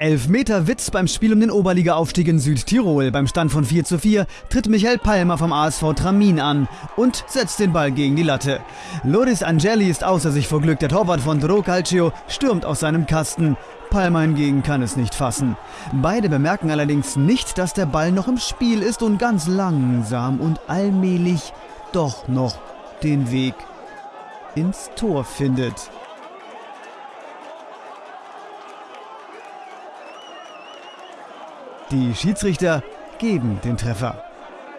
Elfmeter Witz beim Spiel um den Oberliga-Aufstieg in Südtirol. Beim Stand von 4 zu 4 tritt Michael Palmer vom ASV Tramin an und setzt den Ball gegen die Latte. Loris Angeli ist außer sich vor Glück. Der Torwart von Dro Calcio stürmt aus seinem Kasten. Palmer hingegen kann es nicht fassen. Beide bemerken allerdings nicht, dass der Ball noch im Spiel ist und ganz langsam und allmählich doch noch den Weg ins Tor findet. Die Schiedsrichter geben den Treffer.